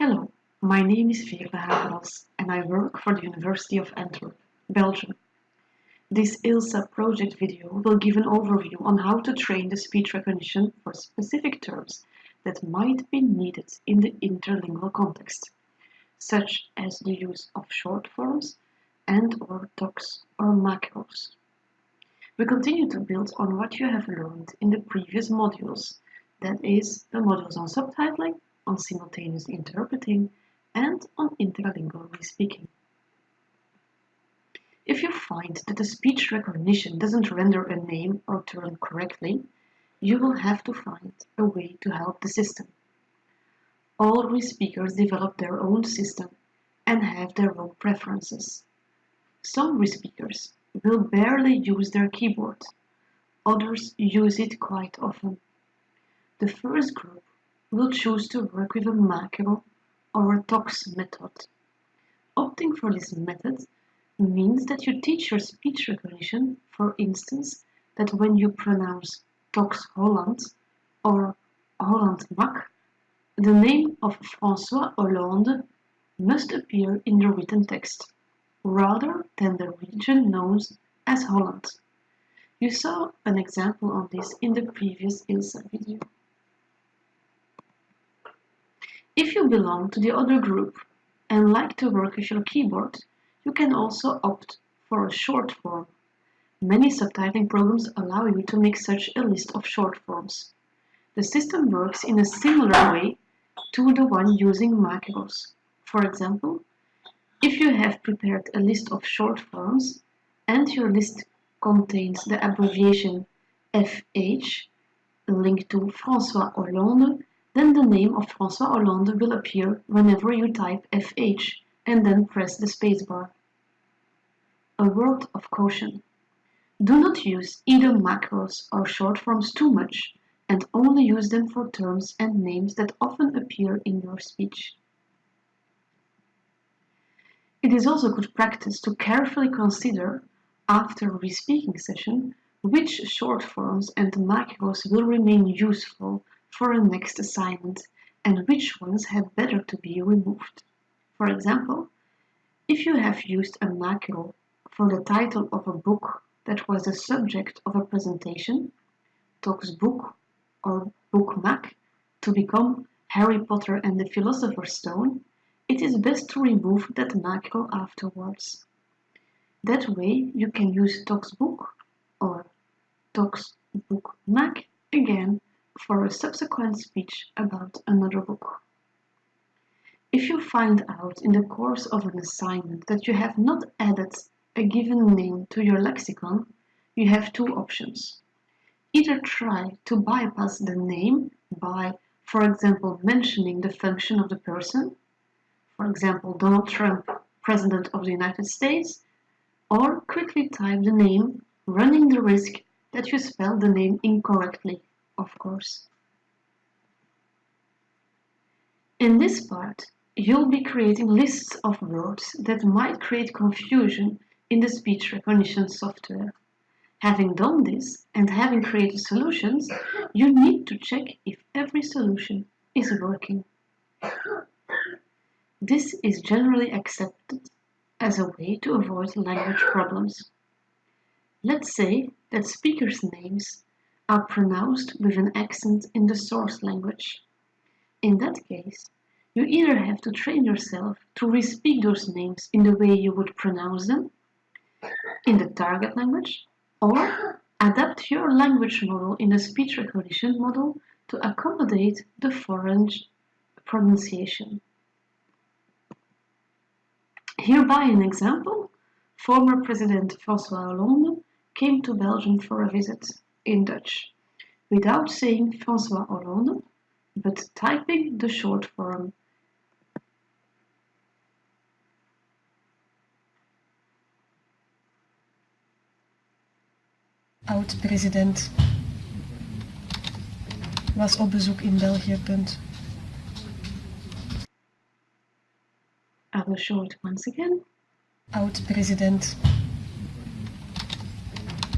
Hello, my name is Veerle Hageras and I work for the University of Antwerp, Belgium. This ILSA project video will give an overview on how to train the speech recognition for specific terms that might be needed in the interlingual context, such as the use of short forms and or docs or macros. We continue to build on what you have learned in the previous modules, that is, the modules on subtitling, on simultaneous interpreting, and on interlingual respeaking. If you find that the speech recognition doesn't render a name or term correctly, you will have to find a way to help the system. All respeakers develop their own system and have their own preferences. Some respeakers will barely use their keyboard, others use it quite often. The first group will choose to work with a macro or a TOCS method. Opting for this method means that you teach your speech recognition, for instance, that when you pronounce Tox Holland or Holland Mak, the name of François Hollande must appear in the written text, rather than the region known as Holland. You saw an example of this in the previous ILSA video. If you belong to the other group and like to work with your keyboard, you can also opt for a short form Many subtitling programs allow you to make such a list of short forms. The system works in a similar way to the one using macros. For example, if you have prepared a list of short forms and your list contains the abbreviation FH linked to François Hollande, then the name of François Hollande will appear whenever you type FH and then press the spacebar. A word of caution. Do not use either macros or short forms too much, and only use them for terms and names that often appear in your speech. It is also good practice to carefully consider, after a respeaking session, which short forms and macros will remain useful for a next assignment and which ones had better to be removed. For example, if you have used a macro for the title of a book that was the subject of a presentation, Talks Book or Book Mac, to become Harry Potter and the Philosopher's Stone, it is best to remove that macro afterwards. That way you can use Talks Book or Book Mac again for a subsequent speech about another book. If you find out in the course of an assignment that you have not added a given name to your lexicon, you have two options. Either try to bypass the name by, for example, mentioning the function of the person, for example, Donald Trump, President of the United States, or quickly type the name, running the risk that you spell the name incorrectly, of course. In this part, you'll be creating lists of words that might create confusion in the speech recognition software. Having done this and having created solutions, you need to check if every solution is working. This is generally accepted as a way to avoid language problems. Let's say that speakers' names are pronounced with an accent in the source language. In that case, you either have to train yourself to respeak those names in the way you would pronounce them, in the target language or adapt your language model in the speech recognition model to accommodate the foreign pronunciation. Hereby an example, former President François Hollande came to Belgium for a visit in Dutch, without saying François Hollande, but typing the short form Oud-president was op bezoek in België. Punt. I will show it once again. Oud-president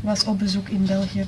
was op bezoek in België.